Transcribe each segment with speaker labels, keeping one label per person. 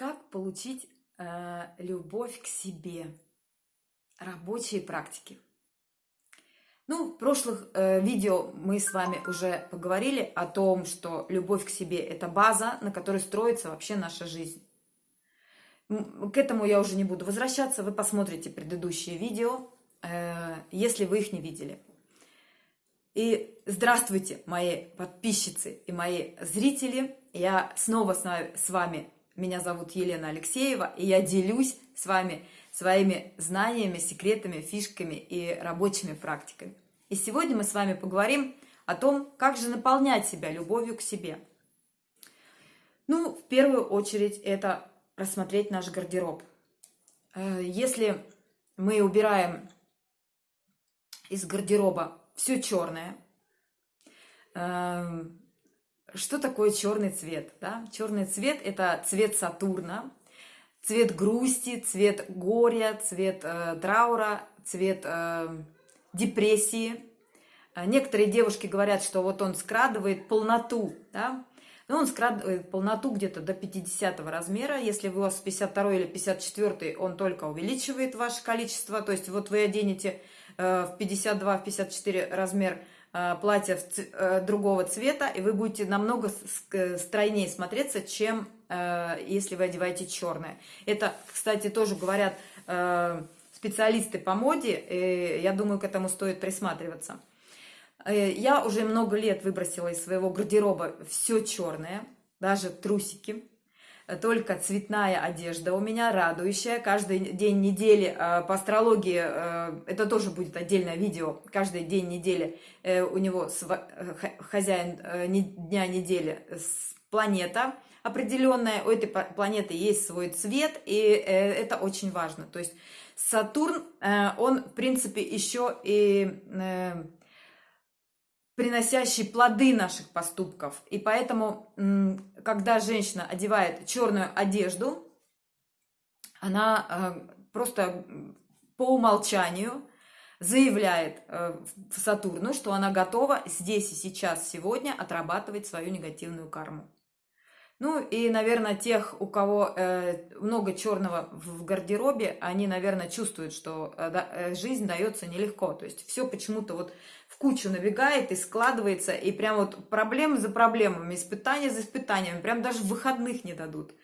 Speaker 1: Как получить э, любовь к себе? Рабочие практики. Ну, в прошлых э, видео мы с вами уже поговорили о том, что любовь к себе – это база, на которой строится вообще наша жизнь. К этому я уже не буду возвращаться, вы посмотрите предыдущие видео, э, если вы их не видели. И здравствуйте, мои подписчицы и мои зрители. Я снова с вами меня зовут Елена Алексеева, и я делюсь с вами своими знаниями, секретами, фишками и рабочими практиками. И сегодня мы с вами поговорим о том, как же наполнять себя любовью к себе. Ну, в первую очередь, это рассмотреть наш гардероб. Э, если мы убираем из гардероба все черное, эм, что такое черный цвет? Да? Черный цвет – это цвет Сатурна, цвет грусти, цвет горя, цвет э, траура, цвет э, депрессии. А некоторые девушки говорят, что вот он скрадывает полноту, да? но он скрадывает полноту где-то до 50 размера. Если вы у вас 52 или 54, он только увеличивает ваше количество. То есть вот вы оденете э, в 52-54 размер – Э, платье э, другого цвета, и вы будете намного стройнее смотреться, чем э, если вы одеваете черное. Это, кстати, тоже говорят специалисты по моде, и я думаю, к этому стоит присматриваться. Я уже много лет выбросила из своего гардероба все черное, даже трусики только цветная одежда у меня, радующая. Каждый день недели э, по астрологии, э, это тоже будет отдельное видео, каждый день недели э, у него хозяин дня недели планета определенная, у этой планеты есть свой цвет, и это очень важно. То есть Сатурн, он, в принципе, еще и приносящий плоды наших поступков. И поэтому, когда женщина одевает черную одежду, она э, просто по умолчанию заявляет э, в Сатурну, что она готова здесь и сейчас, сегодня отрабатывать свою негативную карму. Ну и, наверное, тех, у кого э, много черного в гардеробе, они, наверное, чувствуют, что э, да, э, жизнь дается нелегко. То есть все почему-то вот в кучу набегает и складывается, и прям вот проблемы за проблемами, испытания за испытаниями, прям даже выходных не дадут.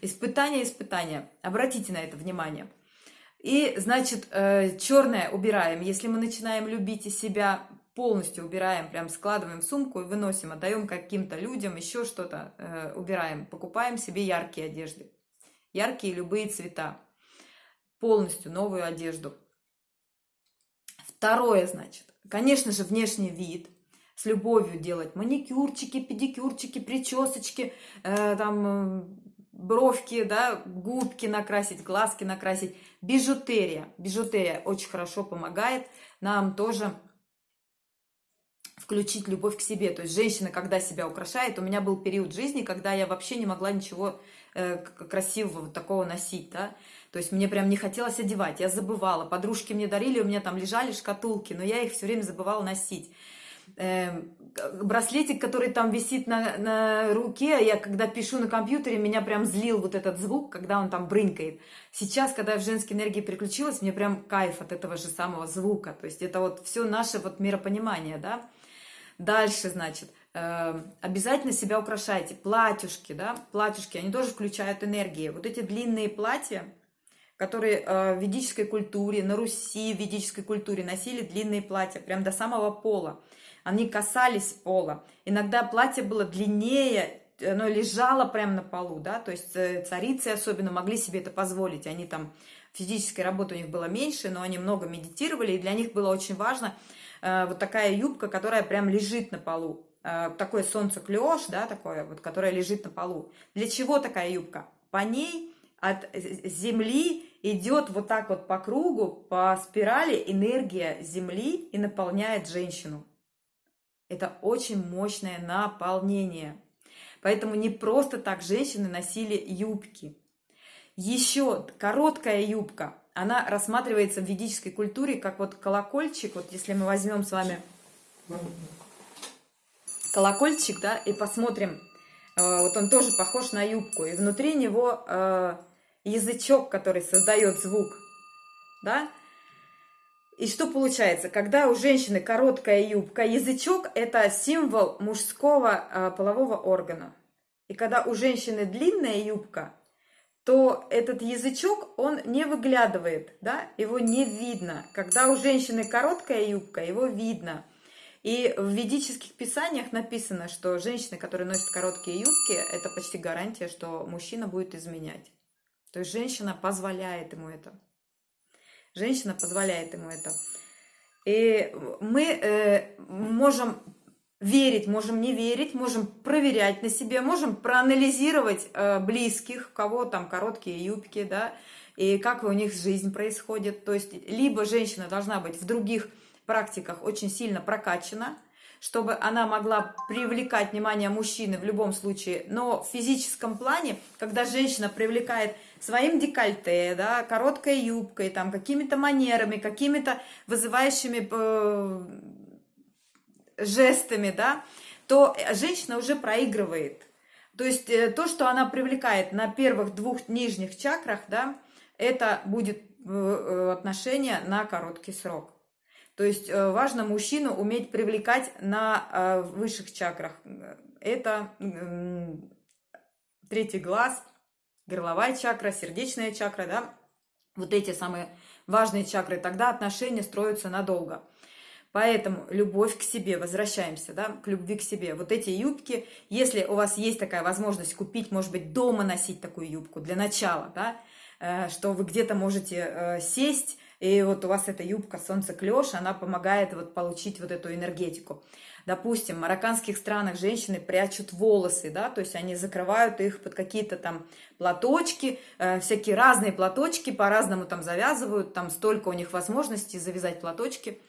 Speaker 1: Испытания, испытания. Обратите на это внимание. И, значит, э, черное убираем. Если мы начинаем любить и себя полностью убираем, прям складываем в сумку и выносим, отдаем каким-то людям, еще что-то э, убираем, покупаем себе яркие одежды, яркие любые цвета, полностью новую одежду. Второе, значит, конечно же, внешний вид, с любовью делать маникюрчики, педикюрчики, причесочки, э, там э, бровки, да, губки накрасить, глазки накрасить, бижутерия. Бижутерия очень хорошо помогает нам тоже включить любовь к себе. То есть женщина, когда себя украшает, у меня был период жизни, когда я вообще не могла ничего э, красивого вот такого носить, да. То есть мне прям не хотелось одевать, я забывала. Подружки мне дарили, у меня там лежали шкатулки, но я их все время забывала носить. Э, браслетик, который там висит на, на руке, я когда пишу на компьютере, меня прям злил вот этот звук, когда он там брынкает. Сейчас, когда я в женской энергии переключилась, мне прям кайф от этого же самого звука. То есть это вот все наше вот миропонимание, да. Дальше, значит, э, обязательно себя украшайте. Платьюшки, да, платьюшки, они тоже включают энергии. Вот эти длинные платья, которые э, в ведической культуре, на Руси в ведической культуре носили длинные платья, прям до самого пола. Они касались пола. Иногда платье было длиннее, оно лежало прямо на полу, да, то есть э, царицы особенно могли себе это позволить. Они там, физической работы у них было меньше, но они много медитировали, и для них было очень важно – Э, вот такая юбка, которая прям лежит на полу. Э, такое солнце клеш, да, такое вот, которое лежит на полу. Для чего такая юбка? По ней от земли идет вот так вот по кругу, по спирали энергия земли и наполняет женщину. Это очень мощное наполнение. Поэтому не просто так женщины носили юбки. Еще короткая юбка она рассматривается в ведической культуре как вот колокольчик, вот если мы возьмем с вами колокольчик, да, и посмотрим, вот он тоже похож на юбку, и внутри него язычок, который создает звук, да, и что получается? Когда у женщины короткая юбка, язычок – это символ мужского э, полового органа. И когда у женщины длинная юбка, то этот язычок, он не выглядывает, да, его не видно. Когда у женщины короткая юбка, его видно. И в ведических писаниях написано, что женщины, которые носят короткие юбки, это почти гарантия, что мужчина будет изменять. То есть женщина позволяет ему это. Женщина позволяет ему это. И мы э, можем верить, можем не верить, можем проверять на себе, можем проанализировать э, близких, у кого там короткие юбки, да, и как у них жизнь происходит. То есть либо женщина должна быть в других практиках очень сильно прокачана, чтобы она могла привлекать внимание мужчины в любом случае. Но в физическом плане, когда женщина привлекает своим декольте, да, короткой юбкой, там, какими-то манерами, какими-то вызывающими э, жестами, да, то женщина уже проигрывает. То есть э, то, что она привлекает на первых двух нижних чакрах, да, это будет э, отношение на короткий срок. То есть э, важно мужчину уметь привлекать на э, высших чакрах. Это третий глаз, горловая чакра, сердечная чакра, да, вот эти самые важные чакры, тогда отношения строятся надолго. Поэтому любовь к себе, возвращаемся, да, к любви к себе. Вот эти юбки, если у вас есть такая возможность купить, может быть, дома носить такую юбку для начала, да, э, что вы где-то можете сесть, и вот у вас эта юбка солнце клеш, она помогает вот получить вот эту энергетику. Допустим, в марокканских странах женщины прячут волосы, да, то есть они закрывают их под какие-то там платочки, э, всякие разные платочки, по-разному там завязывают, там столько у них возможностей завязать платочки.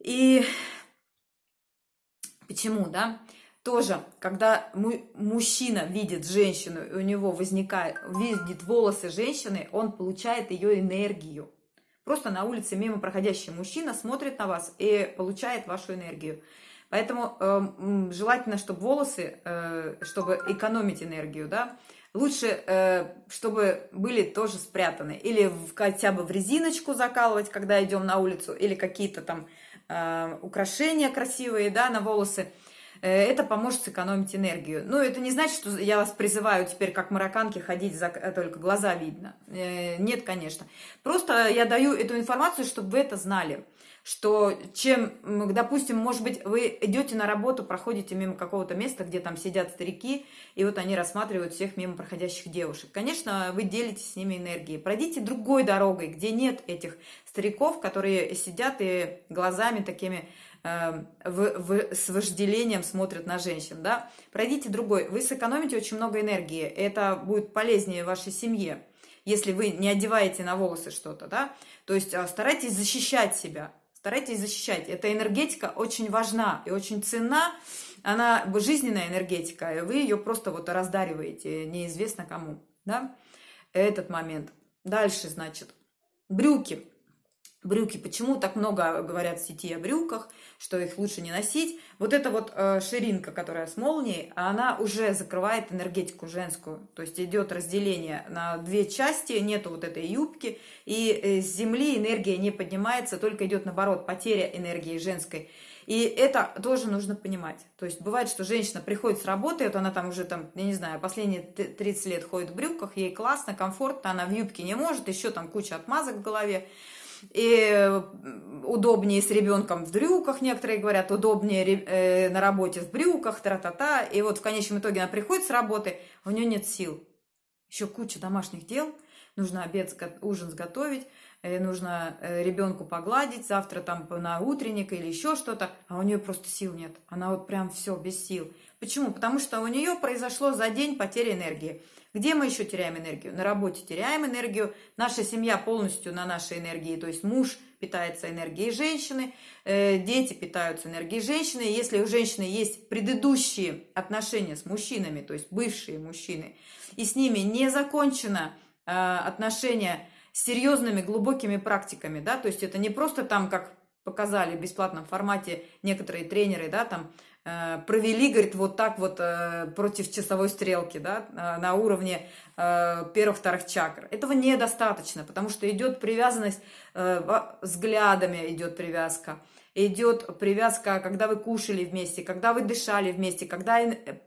Speaker 1: И почему, да? Тоже, когда мужчина видит женщину, и у него возникает, видит волосы женщины, он получает ее энергию. Просто на улице мимо проходящий мужчина смотрит на вас и получает вашу энергию. Поэтому э, желательно, чтобы волосы, э, чтобы экономить энергию, да, лучше, э, чтобы были тоже спрятаны. Или в, хотя бы в резиночку закалывать, когда идем на улицу, или какие-то там украшения красивые, да, на волосы. Э, это поможет сэкономить энергию. Но это не значит, что я вас призываю теперь, как марокканки, ходить, за, э, только глаза видно. Э, нет, конечно. Просто я даю эту информацию, чтобы вы это знали. Что чем, допустим, может быть, вы идете на работу, проходите мимо какого-то места, где там сидят старики, и вот они рассматривают всех мимо проходящих девушек. Конечно, вы делитесь с ними энергией. Пройдите другой дорогой, где нет этих стариков, которые сидят и глазами такими Эм, в, в, с вожделением смотрят на женщин, да, пройдите другой, вы сэкономите очень много энергии, это будет полезнее вашей семье, если вы не одеваете на волосы что-то, да, то есть а, старайтесь защищать себя, старайтесь защищать, эта энергетика очень важна и очень ценна, она жизненная энергетика, и вы ее просто вот раздариваете неизвестно кому, да, этот момент. Дальше, значит, брюки брюки. Почему так много говорят в сети о брюках, что их лучше не носить? Вот эта вот э, ширинка, которая с молнией, она уже закрывает энергетику женскую. То есть идет разделение на две части, нету вот этой юбки, и э, с земли энергия не поднимается, только идет наоборот потеря энергии женской. И это тоже нужно понимать. То есть бывает, что женщина приходит с работы, вот она там уже, там, я не знаю, последние 30 лет ходит в брюках, ей классно, комфортно, она в юбке не может, еще там куча отмазок в голове и удобнее с ребенком в брюках, некоторые говорят, удобнее э, на работе в брюках, тра-та-та. И вот в конечном итоге она приходит с работы, у нее нет сил. Еще куча домашних дел, нужно обед, ужин сготовить, нужно э, ребенку погладить, завтра там на утренник или еще что-то, а у нее просто сил нет. Она вот прям все без сил. Почему? Потому что у нее произошло за день потеря энергии. Где мы еще теряем энергию? На работе теряем энергию. Наша семья полностью на нашей энергии. То есть муж питается энергией женщины, э, дети питаются энергией женщины. Если у женщины есть предыдущие отношения с мужчинами, то есть бывшие мужчины, и с ними не закончено э, отношения серьезными глубокими практиками, да, то есть это не просто там, как показали в бесплатном формате некоторые тренеры, да, там э, провели, говорит, вот так вот э, против часовой стрелки, да, э, на уровне э, первых-вторых чакр. Этого недостаточно, потому что идет привязанность, э, взглядами идет привязка, идет привязка, когда вы кушали вместе, когда вы дышали вместе, когда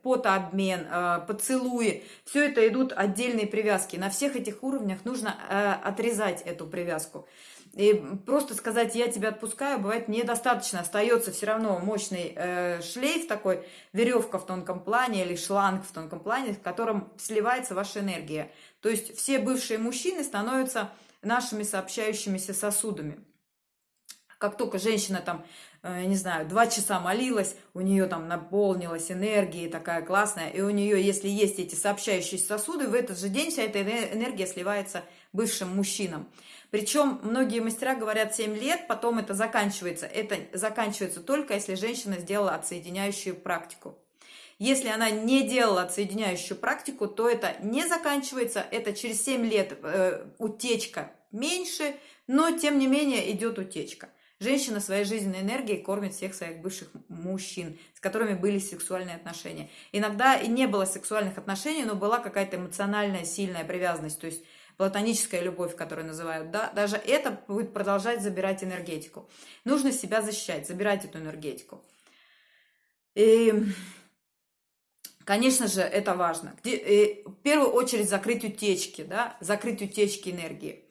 Speaker 1: потообмен, э, поцелуи. Все это идут отдельные привязки. На всех этих уровнях нужно э, отрезать эту привязку. И просто сказать «я тебя отпускаю» бывает недостаточно. Остается все равно мощный э, шлейф такой, веревка в тонком плане или шланг в тонком плане, в котором сливается ваша энергия. То есть все бывшие мужчины становятся нашими сообщающимися сосудами как только женщина там, э, не знаю, два часа молилась, у нее там наполнилась энергией такая классная, и у нее, если есть эти сообщающие сосуды, в этот же день вся эта энергия сливается бывшим мужчинам. Причем многие мастера говорят 7 лет, потом это заканчивается. Это заканчивается только, если женщина сделала отсоединяющую практику. Если она не делала отсоединяющую практику, то это не заканчивается, это через 7 лет э, утечка меньше, но тем не менее идет утечка. Женщина своей жизненной энергией кормит всех своих бывших мужчин, с которыми были сексуальные отношения. Иногда и не было сексуальных отношений, но была какая-то эмоциональная сильная привязанность, то есть платоническая любовь, которую называют, да, даже это будет продолжать забирать энергетику. Нужно себя защищать, забирать эту энергетику. И, конечно же, это важно. И, в первую очередь закрыть утечки, да, закрыть утечки энергии.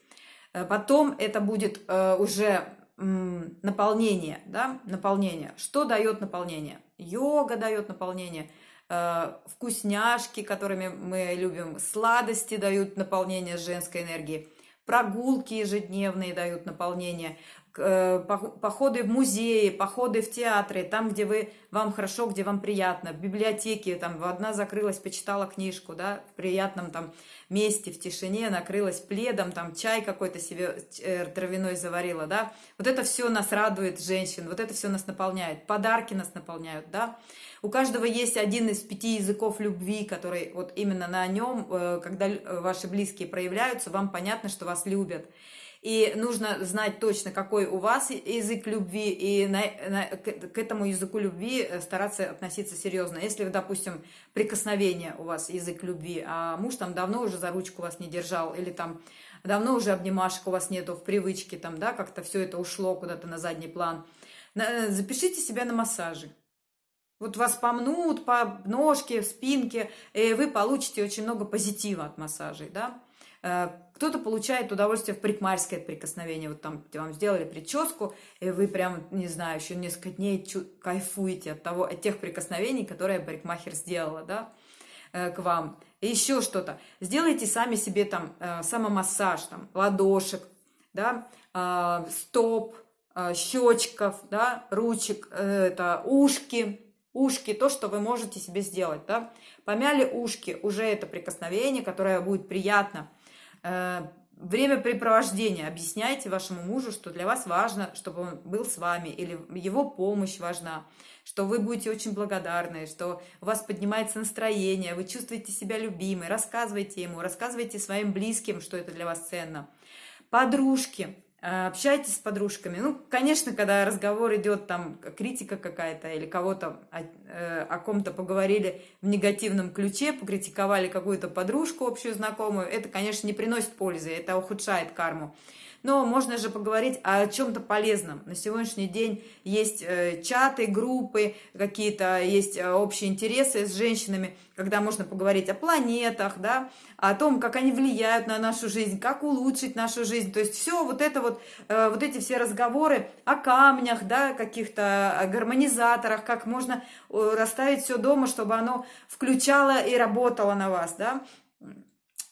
Speaker 1: Э, потом это будет э, уже наполнение, да, наполнение. Что дает наполнение? Йога дает наполнение, э, вкусняшки, которыми мы любим, сладости дают наполнение женской энергии, прогулки ежедневные дают наполнение, походы в музеи, походы в театры, там, где вы, вам хорошо, где вам приятно, в библиотеке, там, одна закрылась, почитала книжку, да, в приятном там месте, в тишине, накрылась пледом, там, чай какой-то себе э, травяной заварила, да, вот это все нас радует, женщин, вот это все нас наполняет, подарки нас наполняют, да, у каждого есть один из пяти языков любви, который вот именно на нем, э, когда ваши близкие проявляются, вам понятно, что вас любят, и нужно знать точно, какой у вас язык любви, и на, на, к этому языку любви э, стараться относиться серьезно. Если, допустим, прикосновение у вас язык любви, а муж там давно уже за ручку вас не держал, или там давно уже обнимашек у вас нету в привычке, там, да, как-то все это ушло куда-то на задний план, э, запишите себя на массажи. Вот вас помнут по ножке, спинке, и вы получите очень много позитива от массажей, да. Э, кто-то получает удовольствие в парикмахерское прикосновение. Вот там вам сделали прическу, и вы прям, не знаю, еще несколько дней кайфуете от, того, от тех прикосновений, которые парикмахер сделала, да, э, к вам. И еще что-то. Сделайте сами себе там э, самомассаж, там, ладошек, да, стоп, щечков, да, ручек, это ушки, ушки, то, что вы можете себе сделать, да. Помяли ушки, уже это прикосновение, которое будет приятно времяпрепровождение. Объясняйте вашему мужу, что для вас важно, чтобы он был с вами, или его помощь важна, что вы будете очень благодарны, что у вас поднимается настроение, вы чувствуете себя любимой, рассказывайте ему, рассказывайте своим близким, что это для вас ценно. Подружки, Э, общайтесь с подружками. Ну, конечно, когда разговор идет, там, критика какая-то, или кого-то о, э, о ком-то поговорили в негативном ключе, покритиковали какую-то подружку общую знакомую, это, конечно, не приносит пользы, это ухудшает карму. Но можно же поговорить о чем-то полезном. На сегодняшний день есть э, чаты, группы, какие-то есть э, общие интересы с женщинами, когда можно поговорить о планетах, да, о том, как они влияют на нашу жизнь, как улучшить нашу жизнь. То есть все вот это вот, э, вот эти все разговоры о камнях, да, каких-то гармонизаторах, как можно расставить все дома, чтобы оно включало и работало на вас, да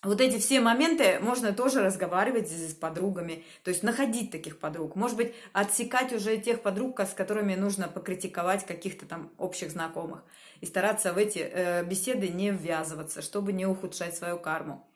Speaker 1: вот эти все моменты можно тоже разговаривать с подругами, то есть находить таких подруг. Может быть, отсекать уже тех подруг, с которыми нужно покритиковать каких-то там общих знакомых. И стараться в эти э, беседы не ввязываться, чтобы не ухудшать свою карму.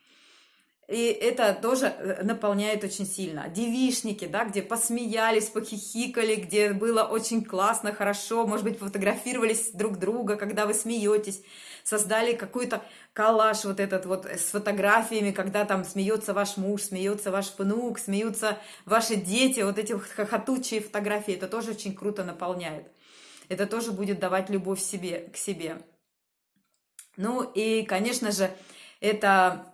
Speaker 1: И это тоже э, наполняет очень сильно. Девишники, да, где посмеялись, похихикали, где было очень классно, хорошо, может быть, фотографировались друг друга, когда вы смеетесь, создали какой-то коллаж вот этот вот с фотографиями, когда там смеется ваш муж, смеется ваш внук, смеются ваши дети, вот эти хохотучие фотографии, это тоже очень круто наполняет. это тоже будет давать любовь себе, к себе. Ну и, конечно же, это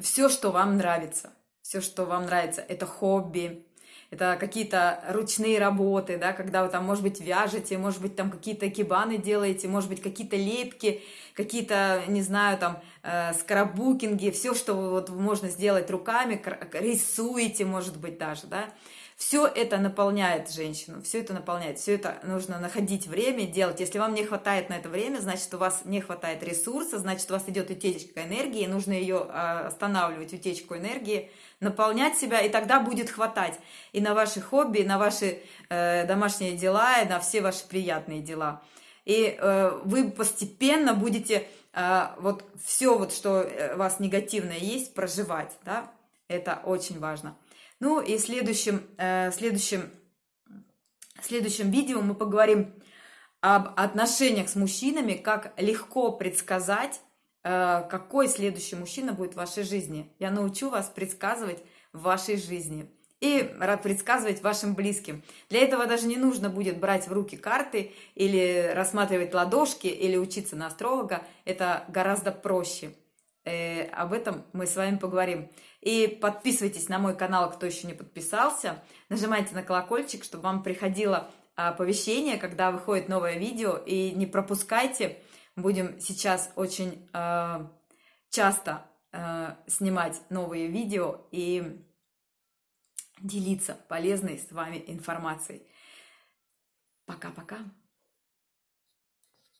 Speaker 1: все, что вам нравится. Все, что вам нравится, это хобби, это какие-то ручные работы, да, когда вы там, может быть, вяжете, может быть, там какие-то кибаны делаете, может быть, какие-то лепки, какие-то, не знаю, там, э, скраббукинги, все, что вот можно сделать руками, рисуете, может быть, даже, да, все это наполняет женщину, все это наполняет, все это нужно находить время делать. Если вам не хватает на это время, значит, у вас не хватает ресурса, значит, у вас идет утечка энергии, нужно ее а, останавливать, утечку энергии, наполнять себя, и тогда будет хватать и на ваши хобби, и на ваши э, домашние дела, и на все ваши приятные дела. И э, вы постепенно будете э, вот все, вот, что э, у вас негативное есть, проживать, да, это очень важно. Ну и в следующем, э, следующем, следующем видео мы поговорим об отношениях с мужчинами, как легко предсказать, э, какой следующий мужчина будет в вашей жизни. Я научу вас предсказывать в вашей жизни и предсказывать вашим близким. Для этого даже не нужно будет брать в руки карты или рассматривать ладошки или учиться на астролога. Это гораздо проще. Э, об этом мы с вами поговорим. И подписывайтесь на мой канал, кто еще не подписался. Нажимайте на колокольчик, чтобы вам приходило оповещение, когда выходит новое видео. И не пропускайте. Будем сейчас очень э, часто э, снимать новые видео и делиться полезной с вами информацией. Пока-пока.